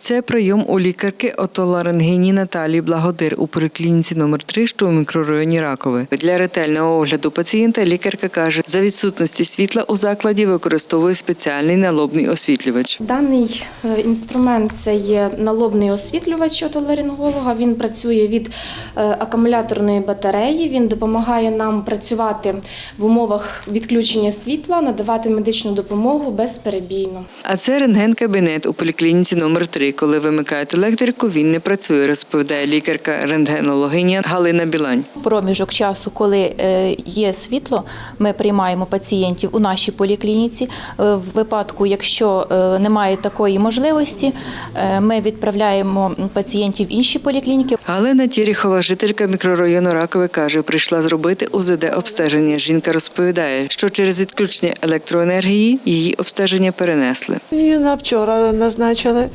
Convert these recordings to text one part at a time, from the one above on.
Це прийом у лікарки отоларингині Наталії Благодир у поліклініці номер 3 що у мікрорайоні Ракове. Для ретельного огляду пацієнта лікарка каже, за відсутності світла у закладі використовує спеціальний налобний освітлювач. Даний е, інструмент це є налобний освітлювач отоларинголога. Він працює від е, акумуляторної батареї. Він допомагає нам працювати в умовах відключення світла, надавати медичну допомогу безперебійно. А це рентген-кабінет у поліклініці номер 3 Коли вимикають електрику, він не працює, розповідає лікарка рентгенологиня Галина Білань. проміжок часу, коли е, є світло, ми приймаємо пацієнтів у нашій поліклініці. Е, В випадку, якщо е, немає такої можливості, ми відправляємо пацієнтів в інші поліклініки. Галина Тіріхова, жителька мікрорайону Ракове, каже, прийшла зробити УЗД обстеження. Жінка розповідає, що через відключення електроенергії її обстеження перенесли. Мені на вчора назначили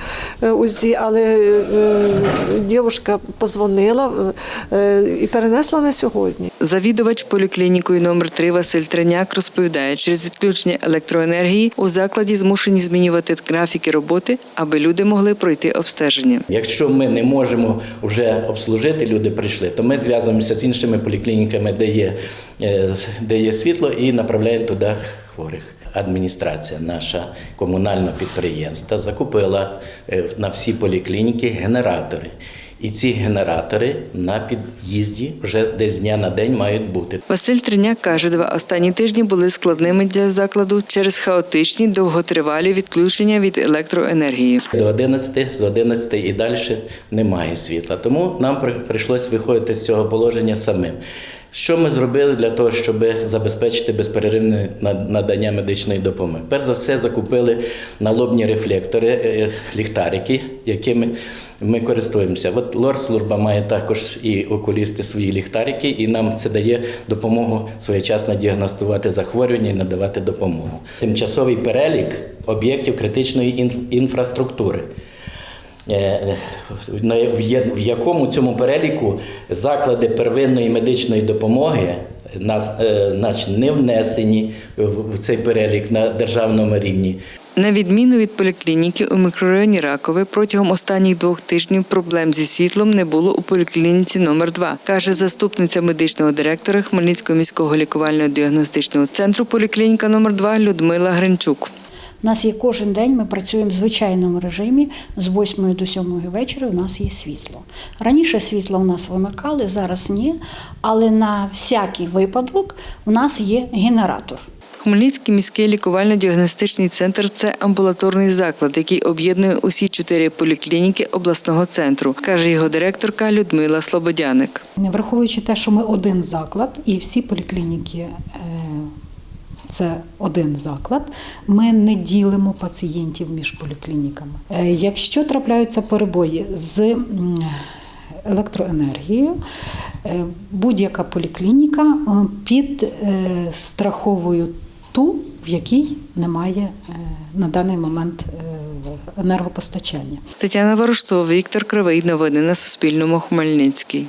УЗІ, але е, дівчинка позвонила е, і перенесла на сьогодні. Завідувач поліклінікою номер 3 Василь Треняк розповідає, через відключення електроенергії у закладі змушені змінювати графіки роботи, аби люди могли пройти обстеження. Якщо ми не можемо вже обслужити, люди прийшли, то ми зв'язуємося з іншими поліклініками, де є, е, де є світло, і направляємо туди хворих. Адміністрація, наша комунальне підприємство, закупила е, на всі поліклініки генератори. І ці генератори на під'їзді вже десь з дня на день мають бути. Василь Треняк каже, два останні тижні були складними для закладу через хаотичні довготривалі відключення від електроенергії. До 11, з 11 і далі немає світла. Тому нам при- прийшлось виходити з цього положення самим. Що ми зробили для того, щоб забезпечити безперервне надання медичної допомоги? Перш за все, закупили налобні рефлектори, е, ліхтарики, якими ми користуємося. От лор-служба має також і окулісти свої ліхтарики, і нам це дає допомогу своєчасно діагностувати захворювання і надавати допомогу. Тимчасовий перелік об'єктів критичної інф- інфраструктури. Е, в якому цьому переліку заклади первинної медичної допомоги е, значить, не внесені в цей перелік на державному рівні. На відміну від поліклініки у мікрорайоні Ракове протягом останніх двох тижнів проблем зі світлом не було у поліклініці номер 2 каже заступниця медичного директора Хмельницького міського лікувального діагностичного центру поліклініка номер 2 Людмила Гринчук. У нас є кожен день, ми працюємо в звичайному режимі з 8 до 7 вечора. У нас є світло. Раніше світло у нас вимикали, зараз ні. Але на всякий випадок у нас є генератор. Хмельницький міський лікувально-діагностичний центр це амбулаторний заклад, який об'єднує усі чотири поліклініки обласного центру, каже його директорка Людмила Слободяник. Враховуючи те, що ми один заклад і всі поліклініки е, це один заклад, ми не ділимо пацієнтів між поліклініками. Е, Якщо трапляються перебої з електроенергією, е, будь-яка поліклініка е, підстраховує ту, в якій немає на даний момент енергопостачання. Тетяна Ворожцова, Віктор Кривий. Новини на Суспільному. Хмельницький.